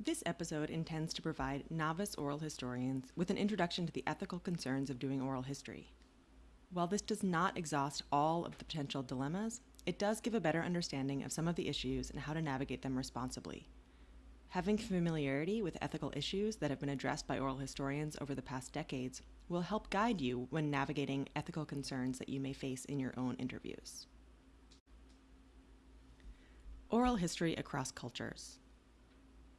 This episode intends to provide novice oral historians with an introduction to the ethical concerns of doing oral history. While this does not exhaust all of the potential dilemmas, it does give a better understanding of some of the issues and how to navigate them responsibly. Having familiarity with ethical issues that have been addressed by oral historians over the past decades will help guide you when navigating ethical concerns that you may face in your own interviews. Oral history across cultures.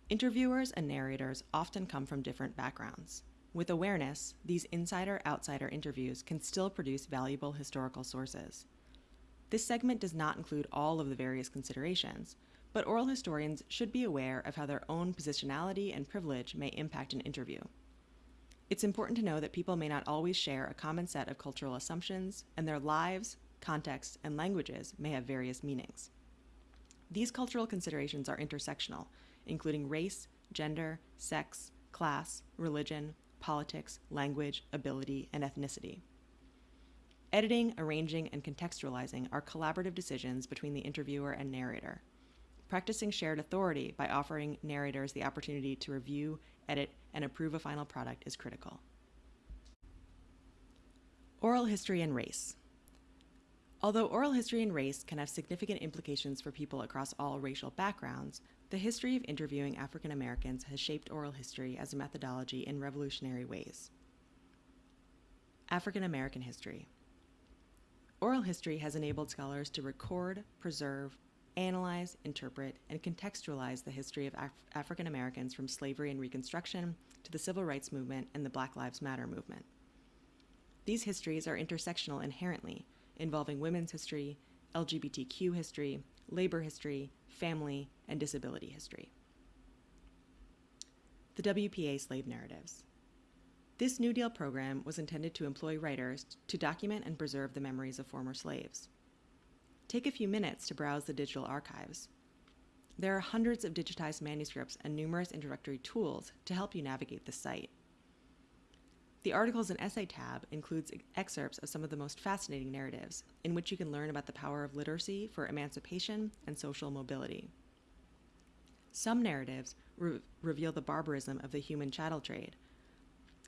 Interviewers and narrators often come from different backgrounds. With awareness, these insider outsider interviews can still produce valuable historical sources. This segment does not include all of the various considerations, but oral historians should be aware of how their own positionality and privilege may impact an interview. It's important to know that people may not always share a common set of cultural assumptions, and their lives, contexts, and languages may have various meanings. These cultural considerations are intersectional, including race, gender, sex, class, religion, politics, language, ability, and ethnicity. Editing, arranging, and contextualizing are collaborative decisions between the interviewer and narrator. Practicing shared authority by offering narrators the opportunity to review, edit, and approve a final product is critical. Oral history and race. Although oral history and race can have significant implications for people across all racial backgrounds, the history of interviewing African Americans has shaped oral history as a methodology in revolutionary ways. African American history. Oral history has enabled scholars to record, preserve, analyze, interpret, and contextualize the history of Af- African Americans from slavery and Reconstruction to the Civil Rights Movement and the Black Lives Matter movement. These histories are intersectional inherently, involving women's history, LGBTQ history, labor history, family, and disability history. The WPA Slave Narratives. This New Deal program was intended to employ writers to document and preserve the memories of former slaves. Take a few minutes to browse the digital archives. There are hundreds of digitized manuscripts and numerous introductory tools to help you navigate the site. The Articles and Essay tab includes excerpts of some of the most fascinating narratives, in which you can learn about the power of literacy for emancipation and social mobility. Some narratives re- reveal the barbarism of the human chattel trade.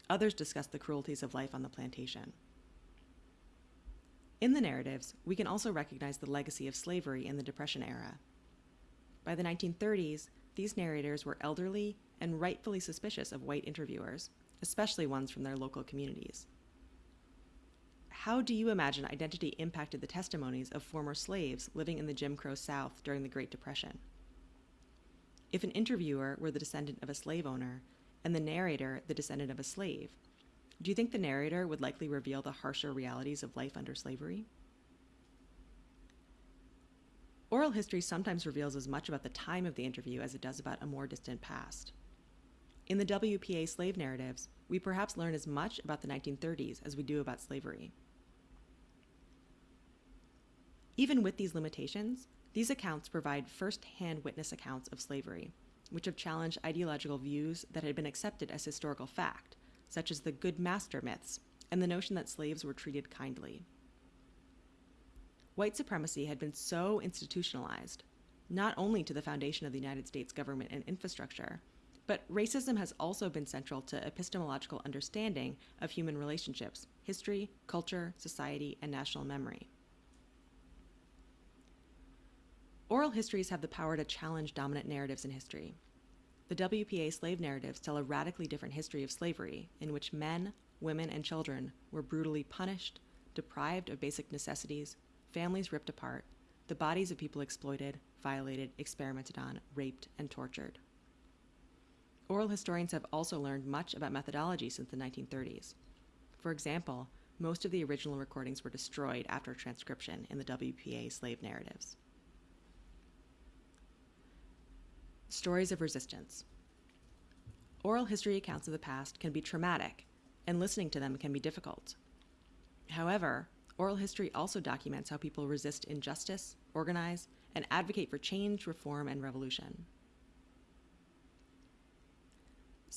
Others discuss the cruelties of life on the plantation. In the narratives, we can also recognize the legacy of slavery in the Depression era. By the 1930s, these narrators were elderly and rightfully suspicious of white interviewers especially ones from their local communities. How do you imagine identity impacted the testimonies of former slaves living in the Jim Crow South during the Great Depression? If an interviewer were the descendant of a slave owner and the narrator the descendant of a slave, do you think the narrator would likely reveal the harsher realities of life under slavery? Oral history sometimes reveals as much about the time of the interview as it does about a more distant past. In the WPA slave narratives, we perhaps learn as much about the 1930s as we do about slavery. Even with these limitations, these accounts provide first hand witness accounts of slavery, which have challenged ideological views that had been accepted as historical fact, such as the good master myths and the notion that slaves were treated kindly. White supremacy had been so institutionalized, not only to the foundation of the United States government and infrastructure, but racism has also been central to epistemological understanding of human relationships, history, culture, society, and national memory. Oral histories have the power to challenge dominant narratives in history. The WPA slave narratives tell a radically different history of slavery, in which men, women, and children were brutally punished, deprived of basic necessities, families ripped apart, the bodies of people exploited, violated, experimented on, raped, and tortured. Oral historians have also learned much about methodology since the 1930s. For example, most of the original recordings were destroyed after transcription in the WPA slave narratives. Stories of resistance. Oral history accounts of the past can be traumatic, and listening to them can be difficult. However, oral history also documents how people resist injustice, organize, and advocate for change, reform, and revolution.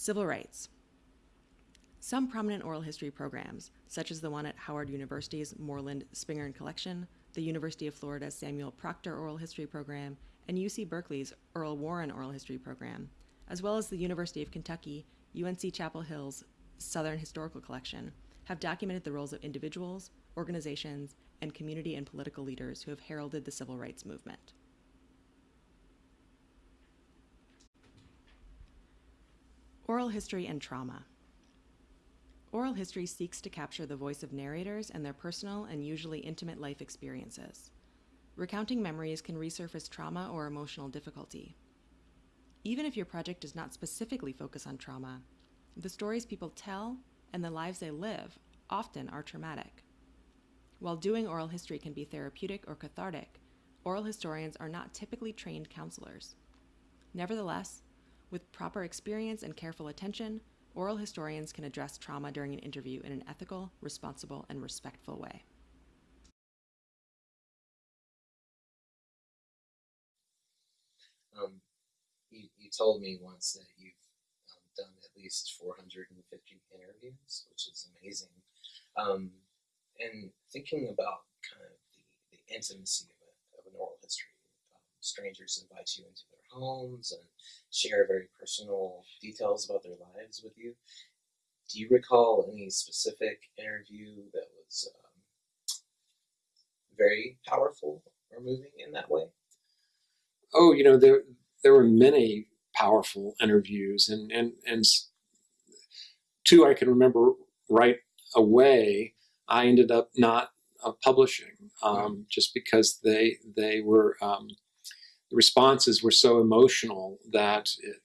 Civil rights. Some prominent oral history programs, such as the one at Howard University's Moorland Spingarn Collection, the University of Florida's Samuel Proctor Oral History Program, and UC Berkeley's Earl Warren Oral History Program, as well as the University of Kentucky, UNC Chapel Hill's Southern Historical Collection, have documented the roles of individuals, organizations, and community and political leaders who have heralded the civil rights movement. Oral history and trauma. Oral history seeks to capture the voice of narrators and their personal and usually intimate life experiences. Recounting memories can resurface trauma or emotional difficulty. Even if your project does not specifically focus on trauma, the stories people tell and the lives they live often are traumatic. While doing oral history can be therapeutic or cathartic, oral historians are not typically trained counselors. Nevertheless, with proper experience and careful attention, oral historians can address trauma during an interview in an ethical, responsible, and respectful way. Um, you, you told me once that you've um, done at least 450 interviews, which is amazing. Um, and thinking about kind of the, the intimacy of, a, of an oral history, um, strangers invite you into their homes and share very personal details about their lives with you. Do you recall any specific interview that was um, very powerful or moving in that way? Oh, you know, there there were many powerful interviews, and and and two I can remember right away. I ended up not uh, publishing um, just because they they were um, the responses were so emotional that it,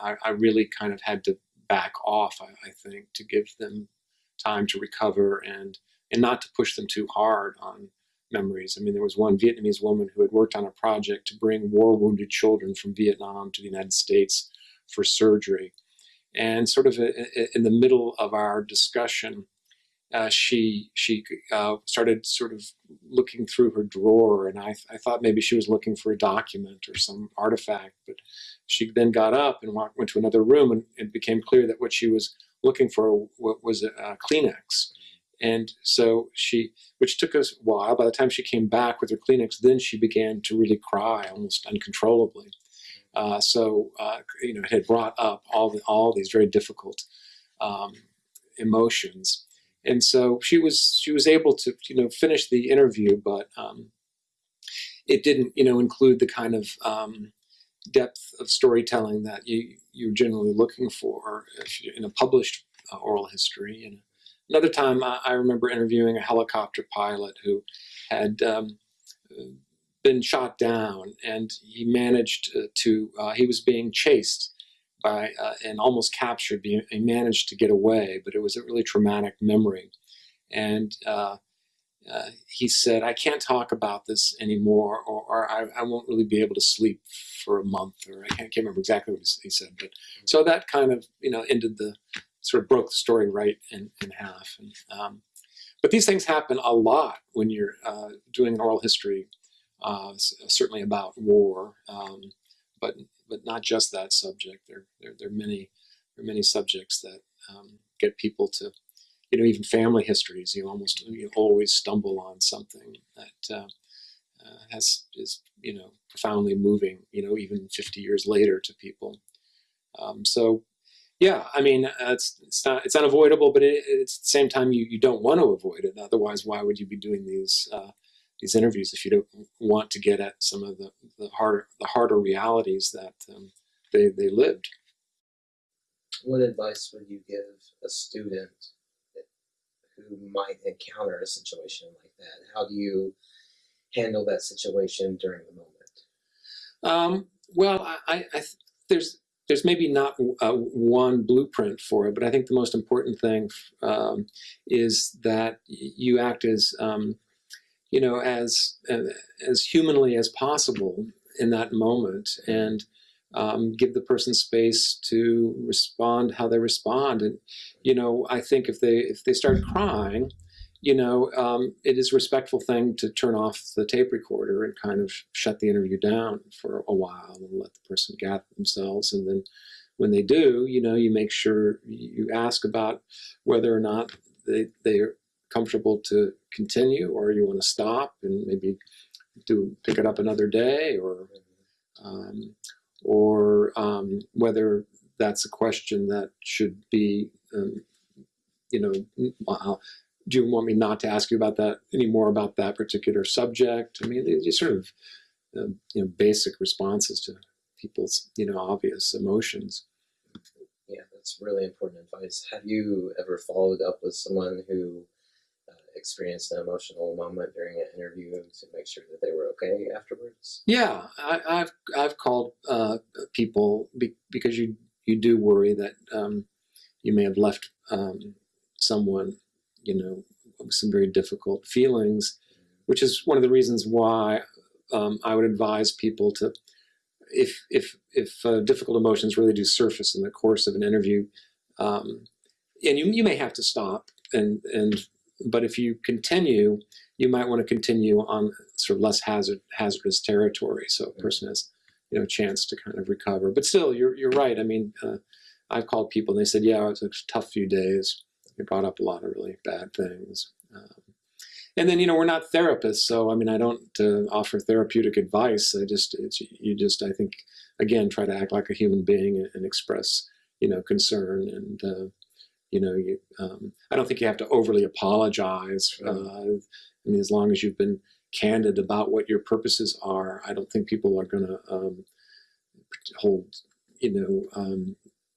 I, I really kind of had to back off. I, I think to give them time to recover and and not to push them too hard on memories. I mean, there was one Vietnamese woman who had worked on a project to bring war wounded children from Vietnam to the United States for surgery. And sort of uh, uh, in the middle of our discussion, uh, she she uh, started sort of looking through her drawer, and I, I thought maybe she was looking for a document or some artifact. But she then got up and walked, went to another room, and it became clear that what she was looking for was a, a Kleenex. And so she, which took us a while, by the time she came back with her Kleenex, then she began to really cry almost uncontrollably. Uh, so, uh, you know, it had brought up all, the, all these very difficult um, emotions. And so she was, she was able to, you know, finish the interview, but um, it didn't, you know, include the kind of um, depth of storytelling that you, you're generally looking for in a published uh, oral history. And Another time, I, I remember interviewing a helicopter pilot who had um, been shot down, and he managed to, uh, he was being chased by uh, and almost captured. He managed to get away, but it was a really traumatic memory. And uh, uh, he said, I can't talk about this anymore, or, or I, I, won't really be able to sleep for a month, or I can't, can't remember exactly what he said. But so that kind of, you know, ended the sort of broke the story right in, in half. And, um, but these things happen a lot when you're uh, doing an oral history, uh, certainly about war, um, but but not just that subject. There, there, there, are many there are many subjects that um, get people to, you know, even family histories. You almost you always stumble on something that uh, uh, has is you know profoundly moving. You know, even 50 years later to people. Um, so yeah, I mean, uh, it's it's not it's unavoidable, but it, it's at the same time you, you don't want to avoid it. Otherwise, why would you be doing these uh, these interviews if you don't want to get at some of the the harder the harder realities that um, they they lived? What advice would you give a student who might encounter a situation like that? How do you handle that situation during the moment? Um, well, I, I, I there's there's maybe not uh, one blueprint for it, but I think the most important thing um, is that you act as, um, you know, as uh, as humanly as possible in that moment, and um, give the person space to respond how they respond. And you know, I think if they if they start crying, you know, um, it is a respectful thing to turn off the tape recorder and kind of shut the interview down for a while and let the person gather themselves. And then when they do, you know, you make sure you ask about whether or not they, they're comfortable to continue or you want to stop and maybe do pick it up another day or um, or whether um, whether that's a question that should be, um, you know, do you want me not to ask you about that anymore about that particular subject? I mean, these sort of uh, you know basic responses to people's you know obvious emotions. Yeah, that's really important advice. Have you ever followed up with someone who experienced an emotional moment during an interview to make sure that they were okay afterwards? Yeah, I, I've I've called uh, people be, because you you do worry that um, you may have left um, someone, you know, with some very difficult feelings, which is one of the reasons why um, I would advise people to, if if if uh, difficult emotions really do surface in the course of an interview, um, and you you may have to stop and and but if you continue, you might want to continue on sort of less hazard hazardous territory, so a person has you know a chance to kind of recover. But still, you're you're right. I mean, uh, I've called people and they said, yeah, it was a tough few days. They brought up a lot of really bad things. Um, and then you know we're not therapists, so I mean I don't uh, offer therapeutic advice. I just it's you just I think again try to act like a human being and, and express you know concern and uh, you know you um, I don't think you have to overly apologize. Uh, I mean as long as you've been candid about what your purposes are, I don't think people are going to um, hold you know um,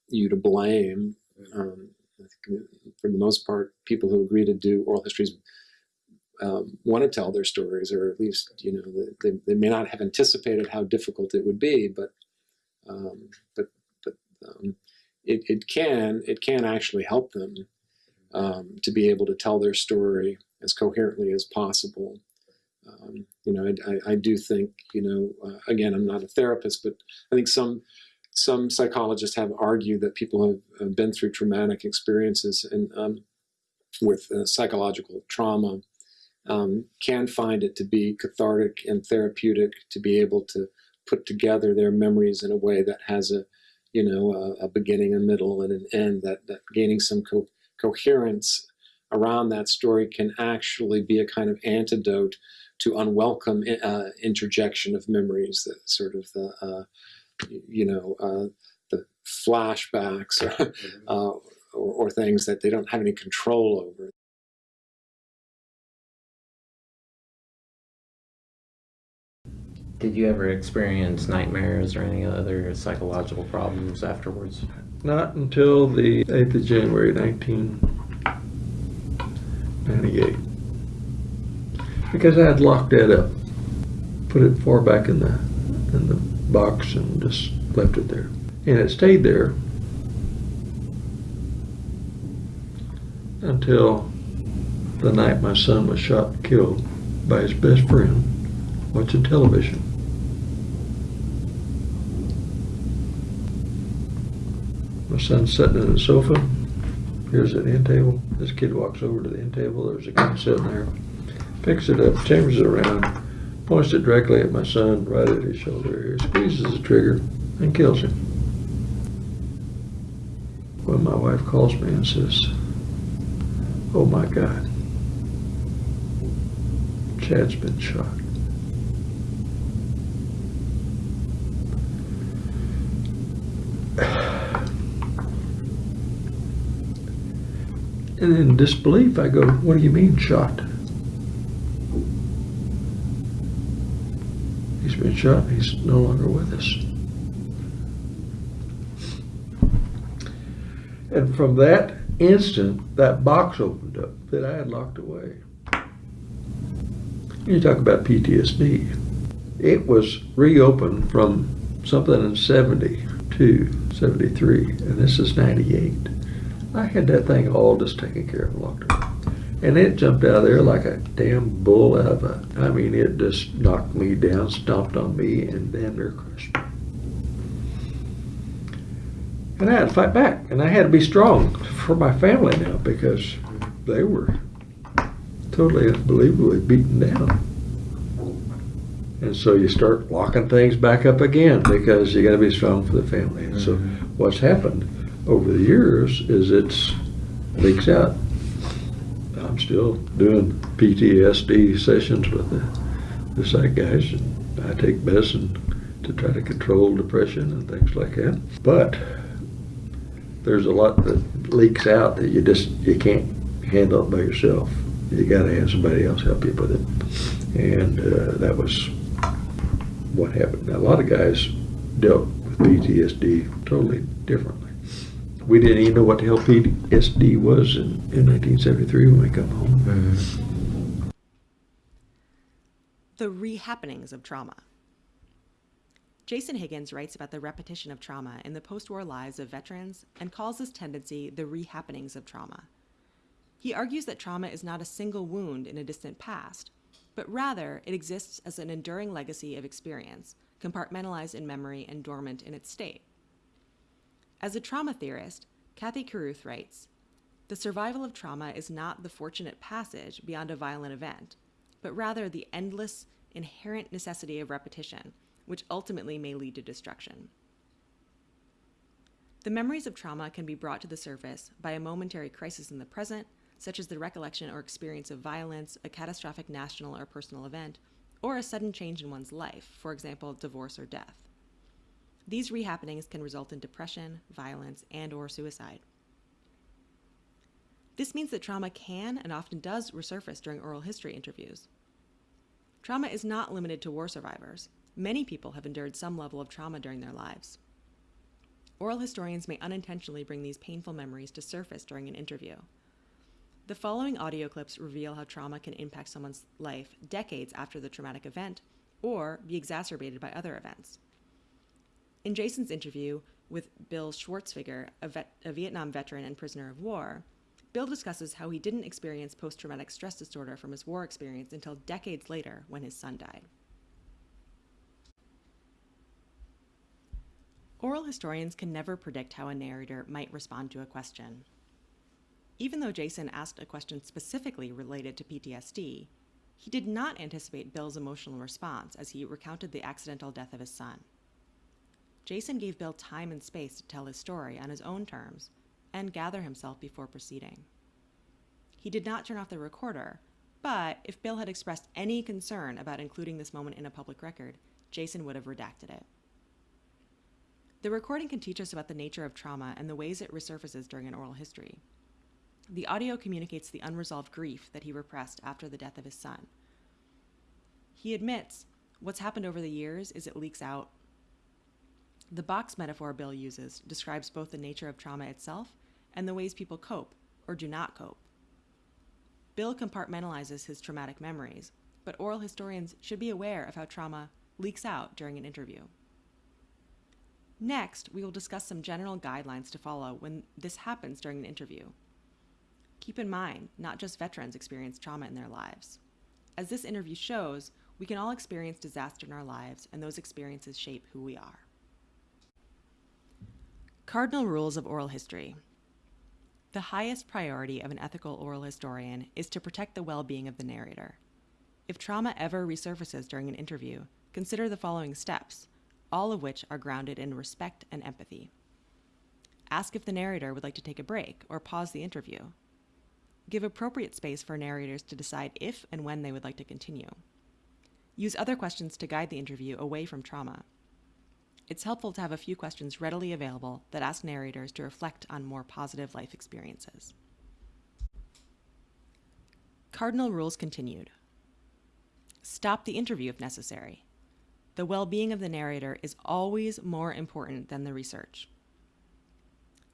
you to blame. Um, I think for the most part, people who agree to do oral histories um, want to tell their stories, or at least you know they, they may not have anticipated how difficult it would be, but um, but but um, it, it can it can actually help them um, to be able to tell their story as coherently as possible. Um, you know, I, I, I, do think you know uh, again I'm not a therapist, but I think some some psychologists have argued that people have, have been through traumatic experiences and um, with uh, psychological trauma um, can find it to be cathartic and therapeutic to be able to put together their memories in a way that has a you know a, a beginning a middle and an end that, that gaining some co coherence around that story can actually be a kind of antidote to unwelcome uh, interjection of memories that sort of the uh, you know uh, the flashbacks or, uh, or, or things that they don't have any control over Did you ever experience nightmares or any other psychological problems afterwards? Not until the 8th of January 1998. Because I had locked that up, put it far back in the in the box and just left it there. And it stayed there until the night my son was shot and killed by his best friend watching television. My son's sitting in the sofa. Here's an end table. This kid walks over to the end table. There's a gun sitting there. Picks it up, chambers it around, points it directly at my son, right at his shoulder here, squeezes the trigger, and kills him. When my wife calls me and says, Oh my God, Chad's been shot. And in disbelief, I go, What do you mean shot? He's been shot. He's no longer with us. And from that instant, that box opened up that I had locked away. You talk about PTSD. It was reopened from something in 72, 73, and this is 98. I had that thing all just taken care of, locked up. And it jumped out of there like a damn bull out of a, I mean, it just knocked me down, stomped on me, and damn near crushed me. And I had to fight back, and I had to be strong for my family now because they were totally unbelievably beaten down. And so you start locking things back up again because you got to be strong for the family. And so mm-hmm. what's happened over the years is it's leaks out. I'm still doing PTSD sessions with the, the psych guys. I take medicine to try to control depression and things like that. But there's a lot that leaks out that you just you can't handle it by yourself. You got to have somebody else help you with it, and uh, that was what happened. Now, a lot of guys dealt with PTSD totally differently. We didn't even know what the hell PTSD was in, in 1973 when we come home. The rehappenings of trauma. Jason Higgins writes about the repetition of trauma in the post war lives of veterans and calls this tendency the rehappenings of trauma. He argues that trauma is not a single wound in a distant past, but rather it exists as an enduring legacy of experience, compartmentalized in memory and dormant in its state. As a trauma theorist, Cathy Caruth writes The survival of trauma is not the fortunate passage beyond a violent event, but rather the endless, inherent necessity of repetition which ultimately may lead to destruction. The memories of trauma can be brought to the surface by a momentary crisis in the present, such as the recollection or experience of violence, a catastrophic national or personal event, or a sudden change in one's life, for example, divorce or death. These rehappenings can result in depression, violence, and or suicide. This means that trauma can and often does resurface during oral history interviews. Trauma is not limited to war survivors. Many people have endured some level of trauma during their lives. Oral historians may unintentionally bring these painful memories to surface during an interview. The following audio clips reveal how trauma can impact someone's life decades after the traumatic event or be exacerbated by other events. In Jason's interview with Bill Schwartzfigger, a, vet, a Vietnam veteran and prisoner of war, Bill discusses how he didn't experience post traumatic stress disorder from his war experience until decades later when his son died. Oral historians can never predict how a narrator might respond to a question. Even though Jason asked a question specifically related to PTSD, he did not anticipate Bill's emotional response as he recounted the accidental death of his son. Jason gave Bill time and space to tell his story on his own terms and gather himself before proceeding. He did not turn off the recorder, but if Bill had expressed any concern about including this moment in a public record, Jason would have redacted it. The recording can teach us about the nature of trauma and the ways it resurfaces during an oral history. The audio communicates the unresolved grief that he repressed after the death of his son. He admits what's happened over the years is it leaks out. The box metaphor Bill uses describes both the nature of trauma itself and the ways people cope or do not cope. Bill compartmentalizes his traumatic memories, but oral historians should be aware of how trauma leaks out during an interview. Next, we will discuss some general guidelines to follow when this happens during an interview. Keep in mind, not just veterans experience trauma in their lives. As this interview shows, we can all experience disaster in our lives, and those experiences shape who we are. Cardinal Rules of Oral History The highest priority of an ethical oral historian is to protect the well being of the narrator. If trauma ever resurfaces during an interview, consider the following steps all of which are grounded in respect and empathy. Ask if the narrator would like to take a break or pause the interview. Give appropriate space for narrators to decide if and when they would like to continue. Use other questions to guide the interview away from trauma. It's helpful to have a few questions readily available that ask narrators to reflect on more positive life experiences. Cardinal rules continued. Stop the interview if necessary. The well being of the narrator is always more important than the research.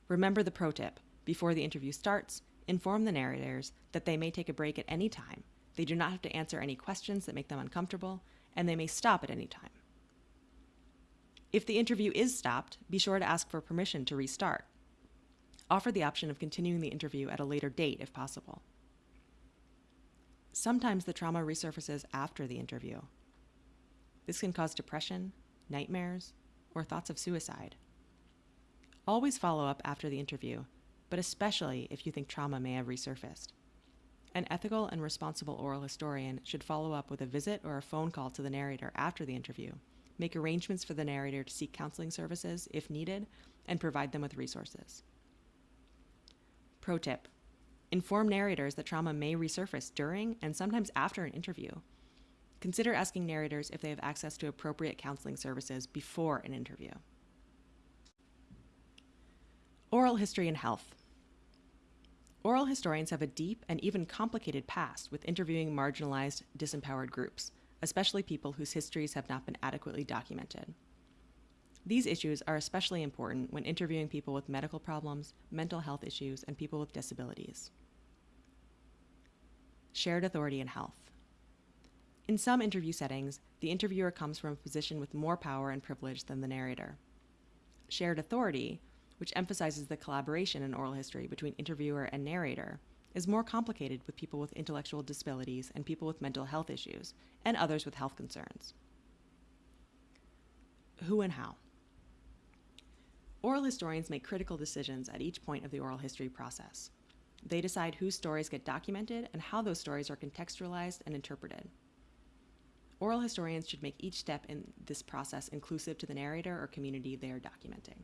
Remember the pro tip before the interview starts, inform the narrators that they may take a break at any time. They do not have to answer any questions that make them uncomfortable, and they may stop at any time. If the interview is stopped, be sure to ask for permission to restart. Offer the option of continuing the interview at a later date if possible. Sometimes the trauma resurfaces after the interview, this can cause depression, nightmares, or thoughts of suicide. Always follow up after the interview, but especially if you think trauma may have resurfaced. An ethical and responsible oral historian should follow up with a visit or a phone call to the narrator after the interview, make arrangements for the narrator to seek counseling services if needed, and provide them with resources. Pro tip Inform narrators that trauma may resurface during and sometimes after an interview Consider asking narrators if they have access to appropriate counseling services before an interview. Oral history and health. Oral historians have a deep and even complicated past with interviewing marginalized, disempowered groups, especially people whose histories have not been adequately documented. These issues are especially important when interviewing people with medical problems, mental health issues, and people with disabilities. Shared authority in health. In some interview settings, the interviewer comes from a position with more power and privilege than the narrator. Shared authority, which emphasizes the collaboration in oral history between interviewer and narrator, is more complicated with people with intellectual disabilities and people with mental health issues, and others with health concerns. Who and how? Oral historians make critical decisions at each point of the oral history process. They decide whose stories get documented and how those stories are contextualized and interpreted. Oral historians should make each step in this process inclusive to the narrator or community they are documenting.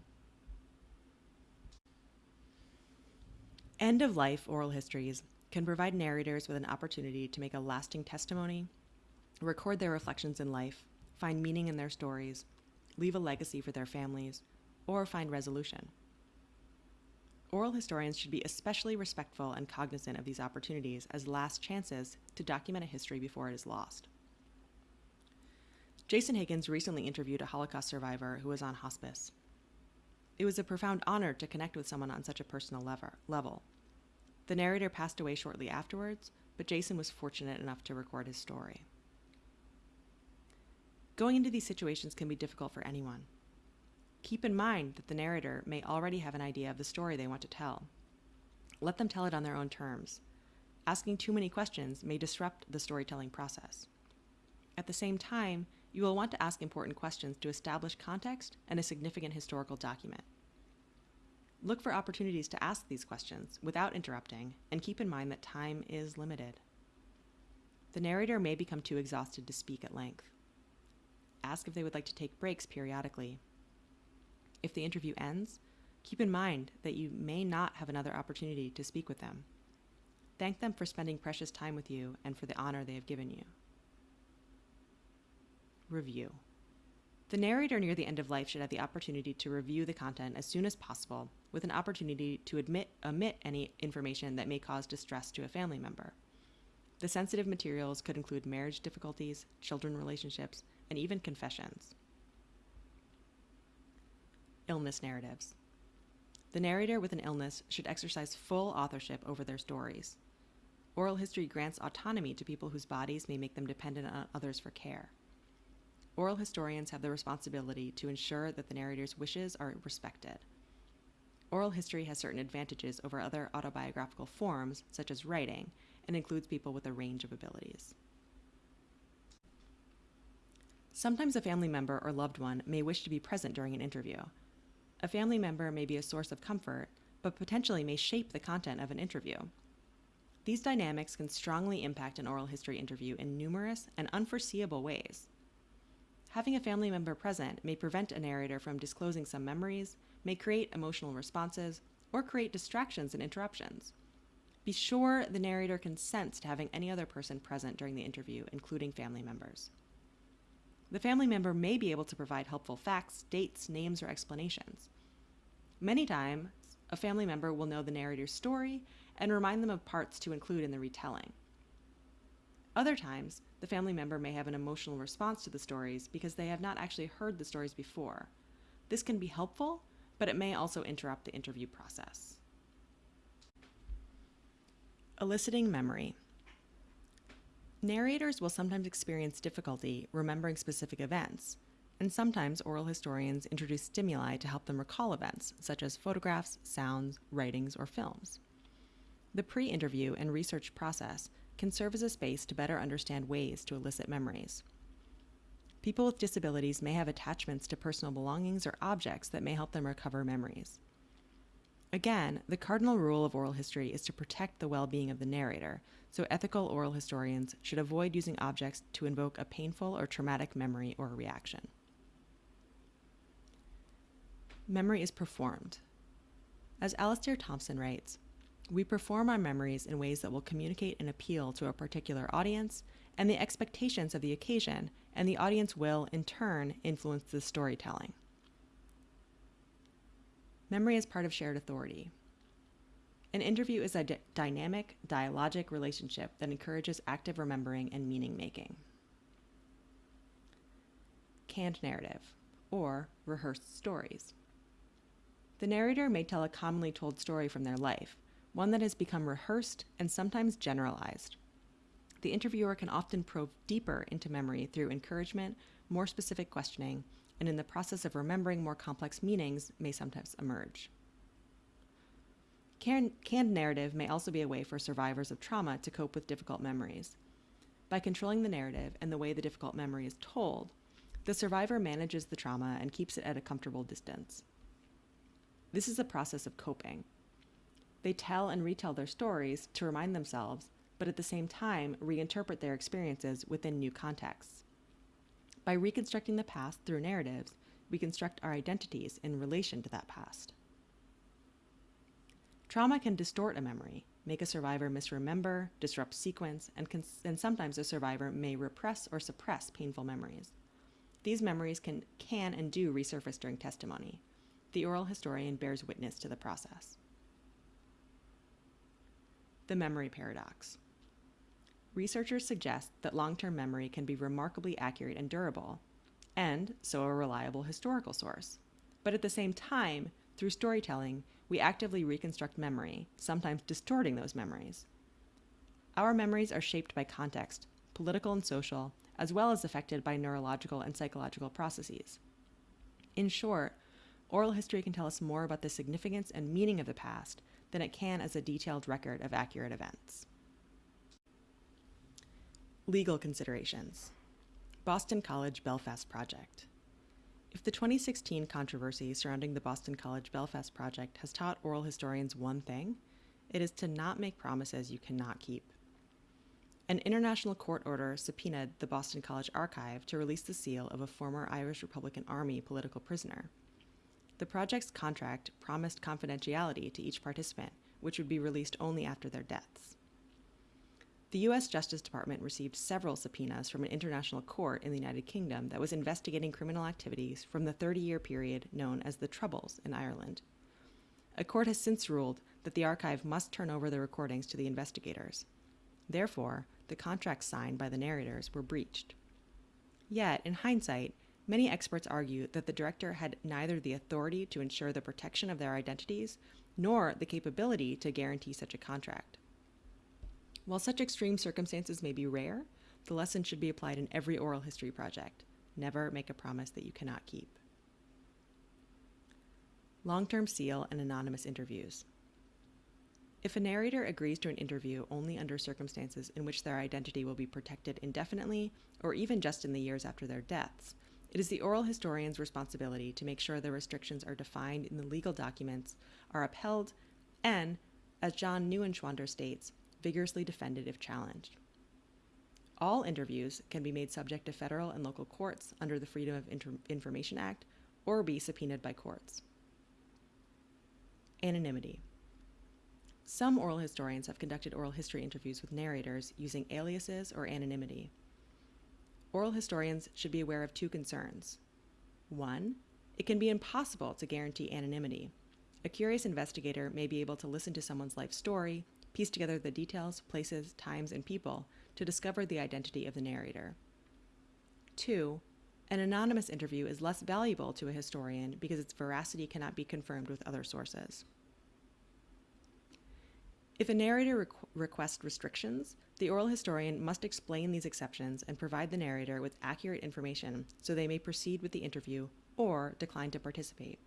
End of life oral histories can provide narrators with an opportunity to make a lasting testimony, record their reflections in life, find meaning in their stories, leave a legacy for their families, or find resolution. Oral historians should be especially respectful and cognizant of these opportunities as last chances to document a history before it is lost. Jason Higgins recently interviewed a Holocaust survivor who was on hospice. It was a profound honor to connect with someone on such a personal level. The narrator passed away shortly afterwards, but Jason was fortunate enough to record his story. Going into these situations can be difficult for anyone. Keep in mind that the narrator may already have an idea of the story they want to tell. Let them tell it on their own terms. Asking too many questions may disrupt the storytelling process. At the same time, you will want to ask important questions to establish context and a significant historical document. Look for opportunities to ask these questions without interrupting, and keep in mind that time is limited. The narrator may become too exhausted to speak at length. Ask if they would like to take breaks periodically. If the interview ends, keep in mind that you may not have another opportunity to speak with them. Thank them for spending precious time with you and for the honor they have given you. Review. The narrator near the end of life should have the opportunity to review the content as soon as possible, with an opportunity to admit, omit any information that may cause distress to a family member. The sensitive materials could include marriage difficulties, children relationships, and even confessions. Illness narratives. The narrator with an illness should exercise full authorship over their stories. Oral history grants autonomy to people whose bodies may make them dependent on others for care. Oral historians have the responsibility to ensure that the narrator's wishes are respected. Oral history has certain advantages over other autobiographical forms, such as writing, and includes people with a range of abilities. Sometimes a family member or loved one may wish to be present during an interview. A family member may be a source of comfort, but potentially may shape the content of an interview. These dynamics can strongly impact an oral history interview in numerous and unforeseeable ways. Having a family member present may prevent a narrator from disclosing some memories, may create emotional responses, or create distractions and interruptions. Be sure the narrator consents to having any other person present during the interview, including family members. The family member may be able to provide helpful facts, dates, names, or explanations. Many times, a family member will know the narrator's story and remind them of parts to include in the retelling. Other times, the family member may have an emotional response to the stories because they have not actually heard the stories before. This can be helpful, but it may also interrupt the interview process. Eliciting memory. Narrators will sometimes experience difficulty remembering specific events, and sometimes oral historians introduce stimuli to help them recall events, such as photographs, sounds, writings, or films. The pre interview and research process can serve as a space to better understand ways to elicit memories. People with disabilities may have attachments to personal belongings or objects that may help them recover memories. Again, the cardinal rule of oral history is to protect the well being of the narrator, so ethical oral historians should avoid using objects to invoke a painful or traumatic memory or reaction. Memory is performed. As Alistair Thomson writes, we perform our memories in ways that will communicate and appeal to a particular audience and the expectations of the occasion, and the audience will, in turn, influence the storytelling. Memory is part of shared authority. An interview is a dynamic, dialogic relationship that encourages active remembering and meaning making. Canned narrative, or rehearsed stories. The narrator may tell a commonly told story from their life, one that has become rehearsed and sometimes generalized. The interviewer can often probe deeper into memory through encouragement, more specific questioning, and in the process of remembering more complex meanings may sometimes emerge. Canned, canned narrative may also be a way for survivors of trauma to cope with difficult memories. By controlling the narrative and the way the difficult memory is told, the survivor manages the trauma and keeps it at a comfortable distance. This is a process of coping. They tell and retell their stories to remind themselves, but at the same time reinterpret their experiences within new contexts. By reconstructing the past through narratives, we construct our identities in relation to that past. Trauma can distort a memory, make a survivor misremember, disrupt sequence, and, and sometimes a survivor may repress or suppress painful memories. These memories can, can and do resurface during testimony. The oral historian bears witness to the process. The memory paradox. Researchers suggest that long term memory can be remarkably accurate and durable, and so a reliable historical source. But at the same time, through storytelling, we actively reconstruct memory, sometimes distorting those memories. Our memories are shaped by context, political and social, as well as affected by neurological and psychological processes. In short, oral history can tell us more about the significance and meaning of the past than it can as a detailed record of accurate events. Legal considerations Boston College Belfast Project. If the 2016 controversy surrounding the Boston College Belfast project has taught oral historians one thing, it is to not make promises you cannot keep. An international court order subpoenaed the Boston College Archive to release the seal of a former Irish Republican Army political prisoner. The project's contract promised confidentiality to each participant, which would be released only after their deaths. The U.S. Justice Department received several subpoenas from an international court in the United Kingdom that was investigating criminal activities from the 30 year period known as the Troubles in Ireland. A court has since ruled that the archive must turn over the recordings to the investigators. Therefore, the contracts signed by the narrators were breached. Yet, in hindsight, many experts argue that the director had neither the authority to ensure the protection of their identities nor the capability to guarantee such a contract. While such extreme circumstances may be rare, the lesson should be applied in every oral history project. Never make a promise that you cannot keep. Long term seal and anonymous interviews. If a narrator agrees to an interview only under circumstances in which their identity will be protected indefinitely, or even just in the years after their deaths, it is the oral historian's responsibility to make sure the restrictions are defined in the legal documents, are upheld, and, as John Neuenschwander states, vigorously defended if challenged. All interviews can be made subject to federal and local courts under the Freedom of Inter- Information Act or be subpoenaed by courts. Anonymity. Some oral historians have conducted oral history interviews with narrators using aliases or anonymity. Oral historians should be aware of two concerns. One, it can be impossible to guarantee anonymity. A curious investigator may be able to listen to someone's life story, piece together the details, places, times, and people to discover the identity of the narrator. Two, an anonymous interview is less valuable to a historian because its veracity cannot be confirmed with other sources. If a narrator requ- requests restrictions, the oral historian must explain these exceptions and provide the narrator with accurate information so they may proceed with the interview or decline to participate.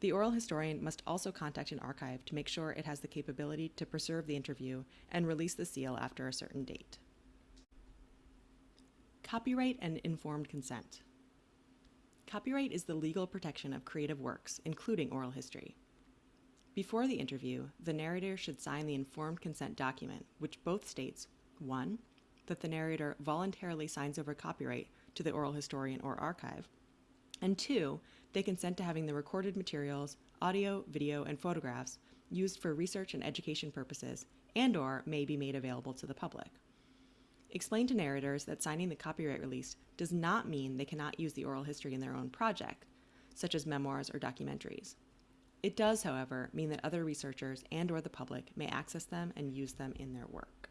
The oral historian must also contact an archive to make sure it has the capability to preserve the interview and release the seal after a certain date. Copyright and informed consent. Copyright is the legal protection of creative works, including oral history. Before the interview, the narrator should sign the informed consent document, which both states 1. that the narrator voluntarily signs over copyright to the oral historian or archive, and 2. they consent to having the recorded materials, audio, video, and photographs used for research and education purposes and or may be made available to the public. Explain to narrators that signing the copyright release does not mean they cannot use the oral history in their own project, such as memoirs or documentaries. It does, however, mean that other researchers and or the public may access them and use them in their work.